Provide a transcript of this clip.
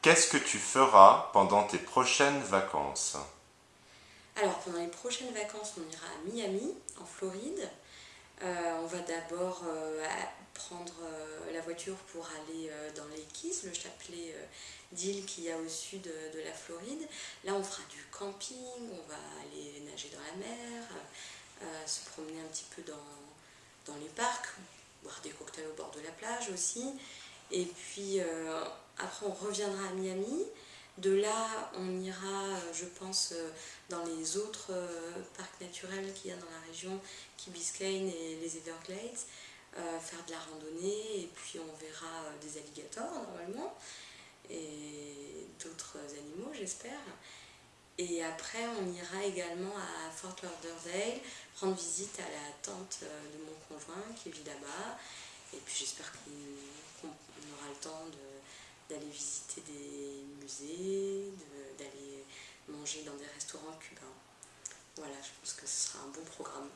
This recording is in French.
Qu'est-ce que tu feras pendant tes prochaines vacances? Alors, pendant les prochaines vacances, on ira à Miami, en Floride. Euh, on va d'abord euh, prendre euh, la voiture pour aller dans les Keys, le chapelet d'îles qu'il y a au sud de la Floride. Là, on fera du camping, on va aller nager dans la mer, se promener un petit peu dans, dans les parcs, boire des cocktails au bord de la plage aussi. Et puis après, on reviendra à Miami. De là, on ira, je pense, dans les autres parcs naturels qu'il y a dans la région, Key Biscayne et les Everglades, euh, faire de la randonnée et puis on verra euh, des alligators normalement et d'autres animaux j'espère. Et après on ira également à Fort Lauderdale rendre visite à la tante euh, de mon conjoint qui vit là-bas et puis j'espère qu'on visiter des musées, d'aller manger dans des restaurants cubains. Voilà, je pense que ce sera un bon programme.